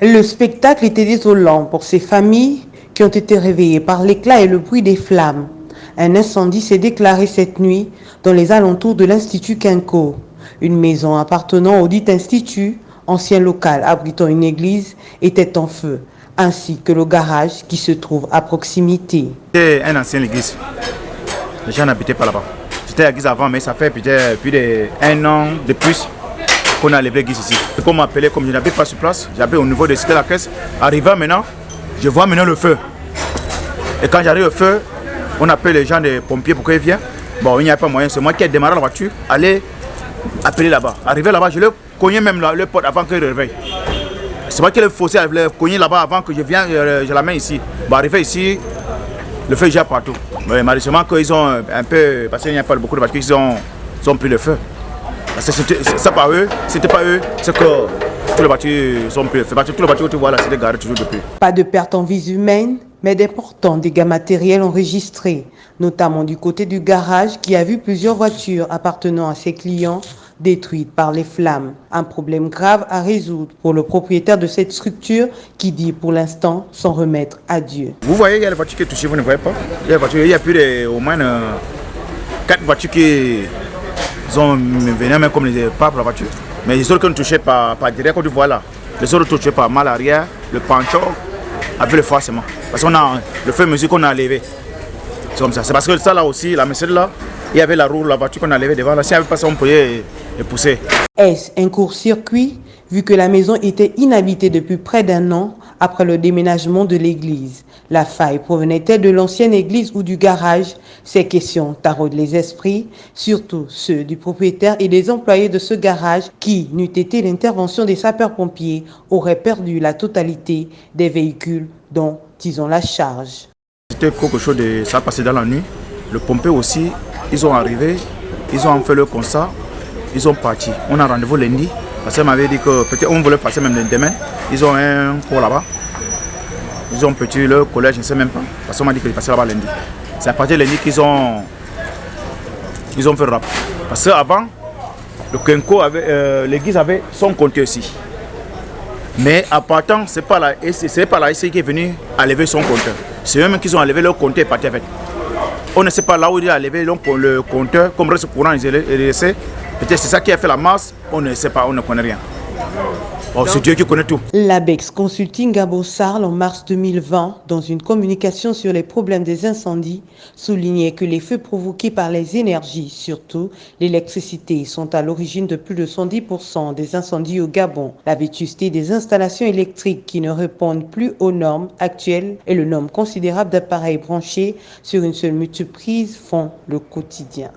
Le spectacle était désolant pour ces familles qui ont été réveillées par l'éclat et le bruit des flammes. Un incendie s'est déclaré cette nuit dans les alentours de l'Institut Quinco. Une maison appartenant au dit institut, ancien local abritant une église, était en feu, ainsi que le garage qui se trouve à proximité. C'était une ancienne église. Les gens n'habitaient pas là-bas. C'était l'église avant, mais ça fait plus d'un an de plus qu'on a levé l'église ici. Comme m'appelait, comme je n'habite pas sur place, j'habite au niveau de Cité la Caisse. Arrivant maintenant, je vois maintenant le feu. Et quand j'arrive au feu, on appelle les gens des pompiers pour qu'ils viennent. Bon, il n'y a pas moyen, c'est moi qui ai démarré la voiture, aller appeler là-bas. Arrivé là-bas, je le cognais même le porte avant qu'il réveille. C'est moi qui l'ai faussé, je l'ai cogné là-bas avant que je vienne, je, je l'amène ici. Bon, arrivé ici, le feu est partout. Mais malheureusement, qu'ils ont un peu, parce qu'il n'y a pas beaucoup de voitures, ils ont, ils ont pris le feu. Parce que c'est pas eux, c'était pas eux, c'est que toutes les voitures sont pris le feu. Que toutes les voitures que tu vois là, c'est garées toujours depuis. Pas de perte en vies humaines, mais d'importants dégâts matériels enregistrés, notamment du côté du garage qui a vu plusieurs voitures appartenant à ses clients détruites par les flammes. Un problème grave à résoudre pour le propriétaire de cette structure qui dit pour l'instant s'en remettre à Dieu. Vous voyez, il y a les voitures qui touchées, vous ne voyez pas? Il y a, il y a plus de, au moins euh, 4 voitures qui sont venues même comme les pas pour la voiture. Mais les autres qui ont touché par, par direct, tu vois là, les autres touchés par mal arrière, le pancho, avec le forcément. Parce qu'on a le feu mesure qu'on a levé. C'est comme ça. C'est parce que ça là aussi, la Mercedes là, il y avait la roue, la voiture qu'on a levée devant. Là, si n'y avait pas ça, on pouvait Est-ce un court-circuit vu que la maison était inhabitée depuis près d'un an après le déménagement de l'église? La faille provenait-elle de l'ancienne église ou du garage? Ces questions taraudent les esprits, surtout ceux du propriétaire et des employés de ce garage qui, n'eût été l'intervention des sapeurs-pompiers, auraient perdu la totalité des véhicules dont ils ont la charge. C'était quelque chose de... ça passé dans la nuit. Le pompier aussi, ils ont arrivé, ils ont fait le constat, ils ont parti. On a rendez-vous lundi, parce qu'elle m'avait dit que peut-être on voulait passer même demain. Ils ont un cours là-bas. Ils ont petit le collège, je ne sais même pas. Parce qu'on m'a dit qu'ils passaient là-bas lundi. C'est à partir de lundi qu'ils ont, ils ont fait le rap. Parce qu'avant, le Kenko avait, euh, l'église avait son compteur ici. Mais à partant, ce n'est pas la ici qui est venu à lever son compteur. C'est eux-mêmes qui ont enlevé leur compteur et parti avec. On ne sait pas là où il a levé le compteur, comme reste courant, il est laissé. Peut-être c'est ça qui a fait la masse, on ne sait pas, on ne connaît rien. Oh, c'est Dieu qui connaît tout. L'ABEX Consulting à Bossarl en mars 2020, dans une communication sur les problèmes des incendies, soulignait que les feux provoqués par les énergies, surtout l'électricité, sont à l'origine de plus de 110% des incendies au Gabon. La vétusté des installations électriques qui ne répondent plus aux normes actuelles et le nombre considérable d'appareils branchés sur une seule multiprise font le quotidien.